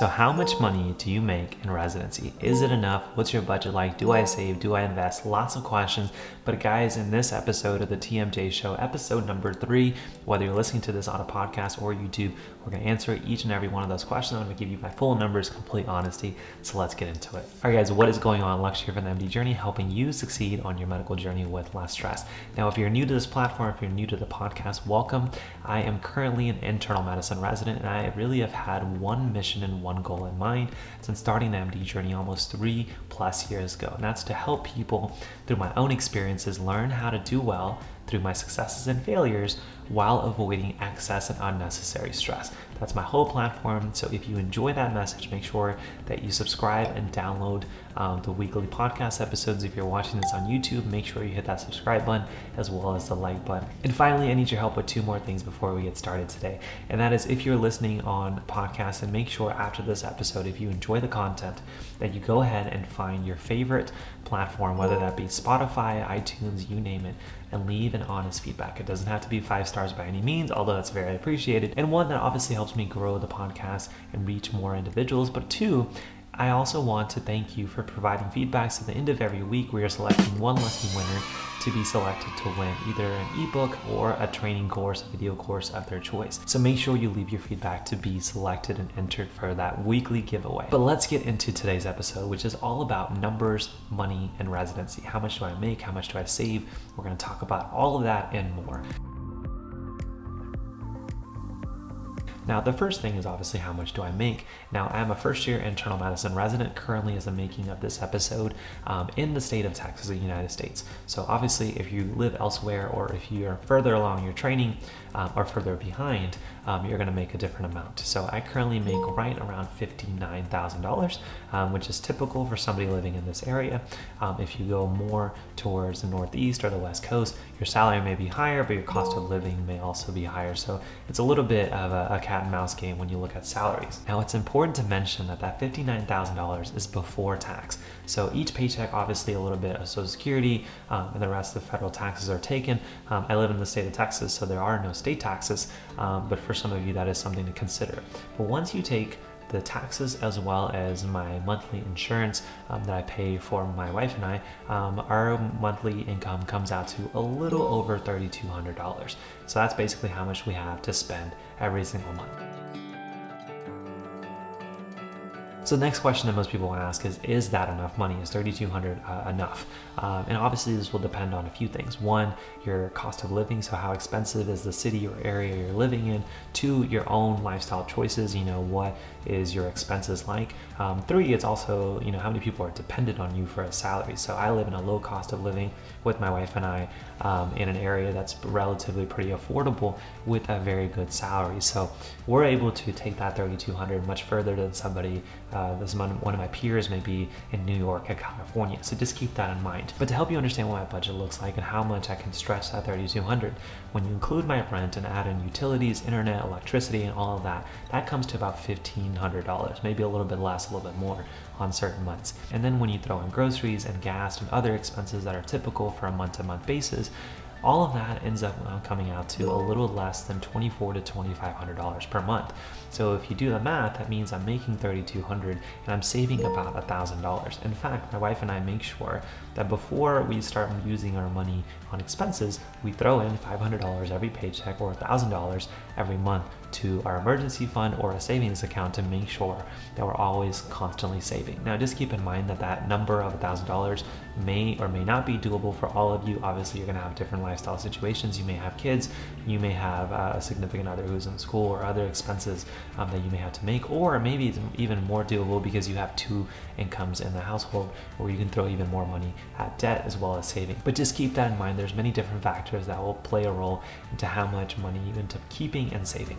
So how much money do you make in residency? Is it enough? What's your budget like? Do I save? Do I invest? Lots of questions. But guys, in this episode of the TMJ Show, episode number three, whether you're listening to this on a podcast or YouTube, we're to answer each and every one of those questions. I'm to give you my full numbers, complete honesty. So let's get into it. All right, guys, what is going on? Lux here from the MD Journey, helping you succeed on your medical journey with less stress. Now, if you're new to this platform, if you're new to the podcast, welcome. I am currently an internal medicine resident, and I really have had one mission and one goal in mind since starting the MD journey almost three plus years ago. And that's to help people through my own experiences learn how to do well through my successes and failures while avoiding excess and unnecessary stress. That's my whole platform. So if you enjoy that message, make sure that you subscribe and download um, the weekly podcast episodes. If you're watching this on YouTube, make sure you hit that subscribe button as well as the like button. And finally, I need your help with two more things before we get started today. And that is if you're listening on podcast and make sure after this episode, if you enjoy the content, that you go ahead and find your favorite platform, whether that be Spotify, iTunes, you name it, and leave an honest feedback. It doesn't have to be five stars by any means, although that's very appreciated, and one that obviously helps me grow the podcast and reach more individuals. But two, I also want to thank you for providing feedback. So, at the end of every week, we are selecting one lucky winner to be selected to win either an ebook or a training course, a video course of their choice. So, make sure you leave your feedback to be selected and entered for that weekly giveaway. But let's get into today's episode, which is all about numbers, money, and residency. How much do I make? How much do I save? We're going to talk about all of that and more. Now, the first thing is obviously how much do I make? Now, I'm a first year internal medicine resident currently as the making of this episode um, in the state of Texas, the United States. So, obviously, if you live elsewhere or if you're further along your training um, or further behind, um, you're going to make a different amount. So, I currently make right around $59,000, um, which is typical for somebody living in this area. Um, if you go more towards the Northeast or the West Coast, your salary may be higher, but your cost of living may also be higher. So, it's a little bit of a, a cat and mouse game when you look at salaries. Now, it's important to mention that that $59,000 is before tax. So each paycheck, obviously a little bit of Social Security um, and the rest of the federal taxes are taken. Um, I live in the state of Texas, so there are no state taxes, um, but for some of you, that is something to consider. But once you take the taxes as well as my monthly insurance um, that I pay for my wife and I, um, our monthly income comes out to a little over $3,200. So that's basically how much we have to spend every single month. So the next question that most people ask is, is that enough money? Is 3,200 uh, enough? Um, and obviously this will depend on a few things. One, your cost of living. So how expensive is the city or area you're living in? Two, your own lifestyle choices. You know, what is your expenses like? Um, three, it's also, you know, how many people are dependent on you for a salary. So I live in a low cost of living with my wife and I um, in an area that's relatively pretty affordable with a very good salary. So we're able to take that 3,200 much further than somebody, uh, Uh, this one, one of my peers may be in New York or California. So just keep that in mind. But to help you understand what my budget looks like and how much I can stretch that 3,200, when you include my rent and add in utilities, internet, electricity, and all of that, that comes to about $1,500, maybe a little bit less, a little bit more on certain months. And then when you throw in groceries and gas and other expenses that are typical for a month to month basis, all of that ends up uh, coming out to a little less than 24 to $2,500 per month. So if you do the math, that means I'm making 3,200 and I'm saving about $1,000. In fact, my wife and I make sure that before we start using our money on expenses, we throw in $500 every paycheck or $1,000 every month to our emergency fund or a savings account to make sure that we're always constantly saving. Now, just keep in mind that that number of $1,000 may or may not be doable for all of you. Obviously, you're gonna have different lifestyle situations. You may have kids, you may have uh, a significant other who's in school or other expenses um, that you may have to make, or maybe it's even more doable because you have two incomes in the household where you can throw even more money at debt as well as saving. But just keep that in mind. There's many different factors that will play a role into how much money you end up keeping and saving.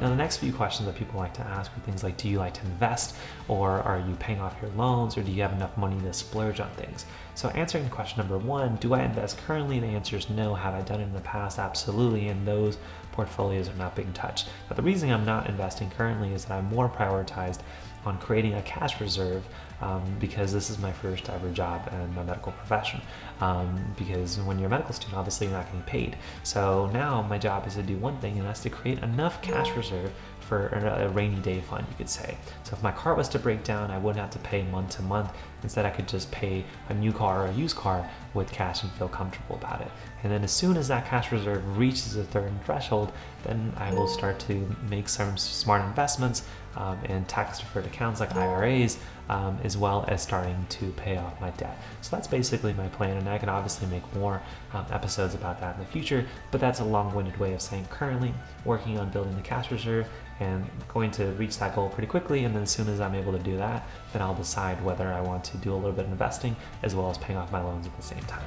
Now, the next few questions that people like to ask are things like Do you like to invest? Or are you paying off your loans? Or do you have enough money to splurge on things? So, answering question number one Do I invest currently? The answer is no. Have I done it in the past? Absolutely. And those portfolios are not being touched. But the reason I'm not investing currently is that I'm more prioritized on creating a cash reserve um, because this is my first ever job in my medical profession. Um, because when you're a medical student, obviously you're not getting paid. So now my job is to do one thing, and that's to create enough cash reserve for a rainy day fund, you could say. So if my car was to break down, I wouldn't have to pay month to month. Instead, I could just pay a new car or a used car with cash and feel comfortable about it. And then as soon as that cash reserve reaches a certain threshold, then I will start to make some smart investments um, in tax deferred accounts like IRAs, um, as well as starting to pay off my debt. So that's basically my plan, and I can obviously make more um, episodes about that in the future, but that's a long-winded way of saying currently working on building the cash reserve and going to reach that goal pretty quickly. And then as soon as I'm able to do that, then I'll decide whether I want to do a little bit of investing as well as paying off my loans at the same time.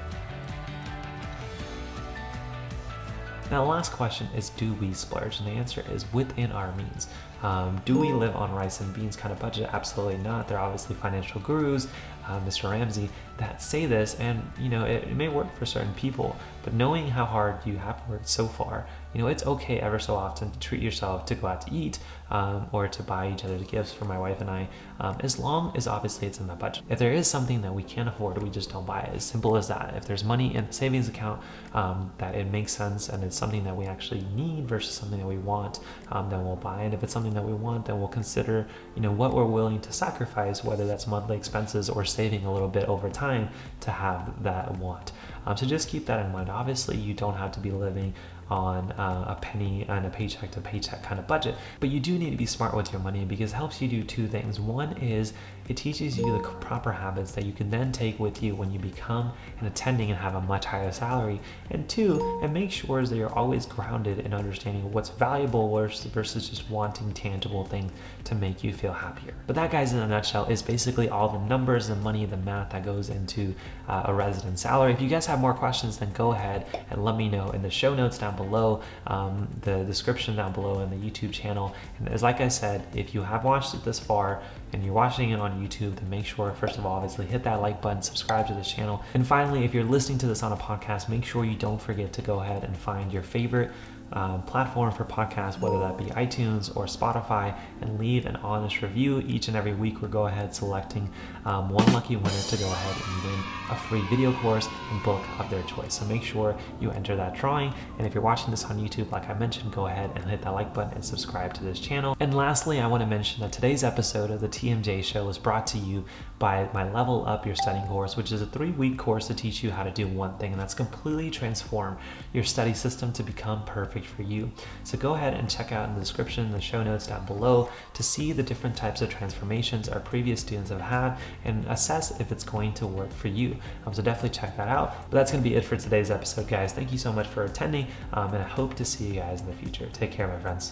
Now, the last question is do we splurge? And the answer is within our means. Um, do we live on rice and beans kind of budget? Absolutely not. They're obviously financial gurus, uh, Mr. Ramsey, that say this, and you know it, it, may work for certain people. But knowing how hard you have worked so far, you know it's okay ever so often to treat yourself to go out to eat um, or to buy each other gifts for my wife and I, um, as long as obviously it's in the budget. If there is something that we can't afford, we just don't buy it. As simple as that. If there's money in the savings account um, that it makes sense and it's something that we actually need versus something that we want, um, then we'll buy it. If it's something that we want, then we'll consider, you know, what we're willing to sacrifice, whether that's monthly expenses or saving a little bit over time to have that want. Um, so just keep that in mind. Obviously, you don't have to be living on uh, a penny and a paycheck to paycheck kind of budget, but you do need to be smart with your money because it helps you do two things. One is it teaches you the proper habits that you can then take with you when you become an attending and have a much higher salary. And two, it makes sure that you're always grounded in understanding what's valuable versus just wanting tangible things to make you feel happier. But that, guys, in a nutshell, is basically all the numbers, the money, the math that goes into uh, a resident salary. If you guys have more questions, then go ahead and let me know in the show notes down below, um, the description down below, and the YouTube channel. And as like I said, if you have watched it this far, and you're watching it on YouTube, then make sure, first of all, obviously hit that like button, subscribe to this channel. And finally, if you're listening to this on a podcast, make sure you don't forget to go ahead and find your favorite um, platform for podcasts, whether that be iTunes or Spotify, and leave an honest review. Each and every week, we're go ahead selecting um, one lucky winner to go ahead and win a free video course and book of their choice. So make sure you enter that drawing. And if you're watching this on YouTube, like I mentioned, go ahead and hit that like button and subscribe to this channel. And lastly, I want to mention that today's episode of the TMJ Show is brought to you by my Level Up Your Studying course, which is a three-week course to teach you how to do one thing, and that's completely transform your study system to become perfect for you. So go ahead and check out in the description, the show notes down below to see the different types of transformations our previous students have had and assess if it's going to work for you. Um, so definitely check that out. But that's going to be it for today's episode, guys. Thank you so much for attending, um, and I hope to see you guys in the future. Take care, my friends.